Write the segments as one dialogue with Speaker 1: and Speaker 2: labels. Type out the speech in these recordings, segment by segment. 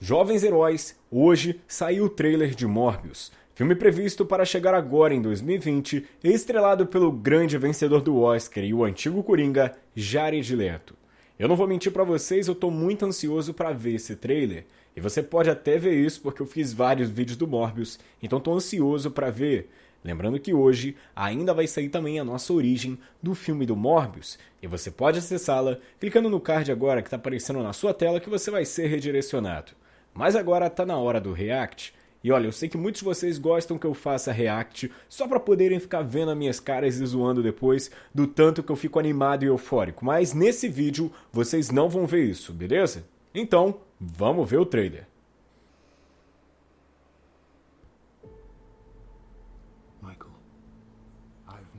Speaker 1: Jovens Heróis, hoje saiu o trailer de Morbius, filme previsto para chegar agora em 2020 e estrelado pelo grande vencedor do Oscar e o antigo Coringa, Jared Leto. Eu não vou mentir para vocês, eu tô muito ansioso para ver esse trailer, e você pode até ver isso porque eu fiz vários vídeos do Morbius, então tô ansioso para ver. Lembrando que hoje ainda vai sair também a nossa origem do filme do Morbius, e você pode acessá-la clicando no card agora que está aparecendo na sua tela que você vai ser redirecionado. Mas agora tá na hora do React. E olha, eu sei que muitos de vocês gostam que eu faça React só para poderem ficar vendo as minhas caras e zoando depois do tanto que eu fico animado e eufórico. Mas nesse vídeo vocês não vão ver isso, beleza? Então, vamos ver o trailer.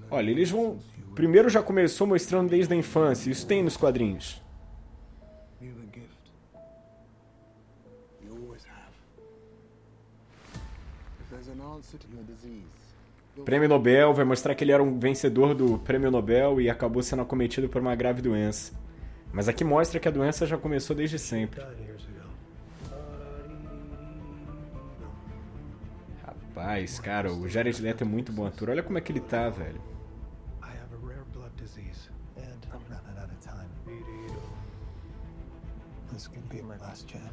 Speaker 1: Olha, eles vão... Primeiro já começou mostrando desde a infância, isso tem nos quadrinhos. Prêmio Nobel vai mostrar que ele era um vencedor do Prêmio Nobel e acabou sendo acometido por uma grave doença. Mas aqui mostra que a doença já começou desde sempre. Rapaz, cara, o Jared Leto é muito bom ator. Olha como é que ele tá, velho.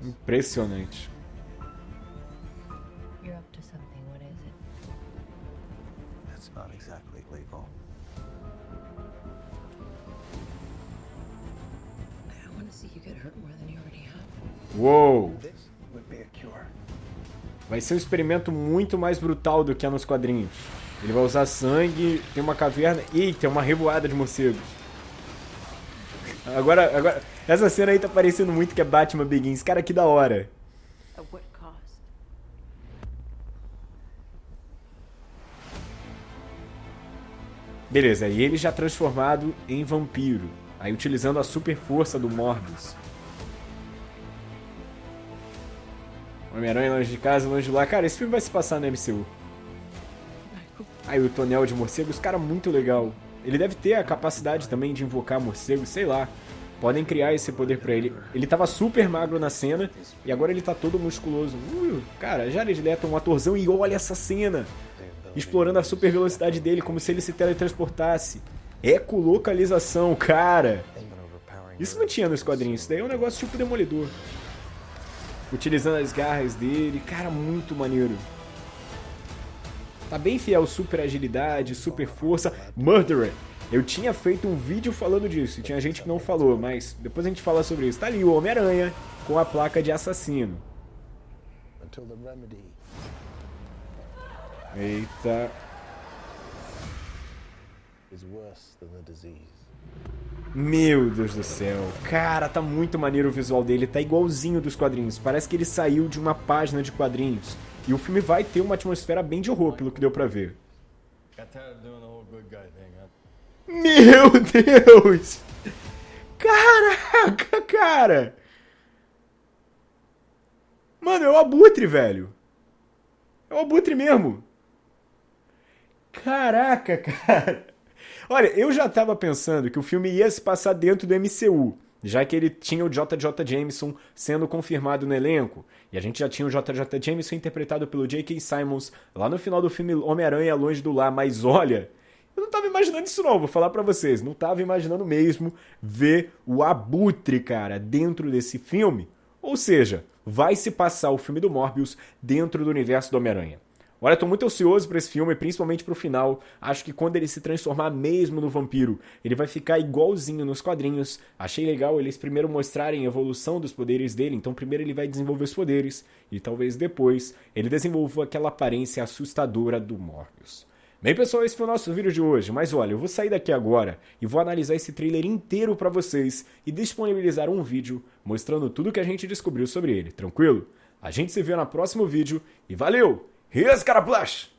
Speaker 1: Impressionante. Not exactly legal. I don't want to see you get hurt more than you already have. Uou! Vai ser um experimento muito mais brutal do que é nos quadrinhos. Ele vai usar sangue, tem uma caverna. Ih, tem uma revoada de morcegos. Agora, agora, essa cena aí tá parecendo muito que é Batman Begins. Cara, que da hora. Beleza, e ele já transformado em vampiro. Aí utilizando a super força do Morbius. Homem-Aranha longe de casa, longe de lá. Cara, esse filme vai se passar no MCU. Aí o tonel de morcegos, cara, muito legal. Ele deve ter a capacidade também de invocar morcegos, sei lá. Podem criar esse poder pra ele. Ele tava super magro na cena e agora ele tá todo musculoso. Uh, cara, Jared Leto é um atorzão e olha essa cena explorando a super velocidade dele como se ele se teletransportasse. Ecolocalização, cara! Isso não tinha nos quadrinhos, isso daí é um negócio tipo Demolidor. Utilizando as garras dele, cara, muito maneiro. Tá bem fiel, super agilidade, super força. Murderer! Eu tinha feito um vídeo falando disso, e tinha gente que não falou, mas depois a gente fala sobre isso. Tá ali o Homem-Aranha com a placa de assassino. Eita. Meu Deus do céu. Cara, tá muito maneiro o visual dele. Tá igualzinho dos quadrinhos. Parece que ele saiu de uma página de quadrinhos. E o filme vai ter uma atmosfera bem de horror, pelo que deu pra ver. Meu Deus! Caraca, cara! Mano, é o Abutre, velho. É o Abutre mesmo. Caraca, cara. Olha, eu já tava pensando que o filme ia se passar dentro do MCU, já que ele tinha o JJ Jameson sendo confirmado no elenco, e a gente já tinha o JJ Jameson interpretado pelo J.K. Simons lá no final do filme Homem-Aranha Longe do Lar, mas olha, eu não tava imaginando isso não, vou falar para vocês, não tava imaginando mesmo ver o Abutre, cara, dentro desse filme. Ou seja, vai se passar o filme do Morbius dentro do universo do Homem-Aranha. Olha, tô muito ansioso para esse filme, principalmente pro final. Acho que quando ele se transformar mesmo no vampiro, ele vai ficar igualzinho nos quadrinhos. Achei legal eles primeiro mostrarem a evolução dos poderes dele, então primeiro ele vai desenvolver os poderes e talvez depois ele desenvolva aquela aparência assustadora do Morbius. Bem, pessoal, esse foi o nosso vídeo de hoje, mas olha, eu vou sair daqui agora e vou analisar esse trailer inteiro para vocês e disponibilizar um vídeo mostrando tudo que a gente descobriu sobre ele, tranquilo? A gente se vê no próximo vídeo e valeu! He just got a blush.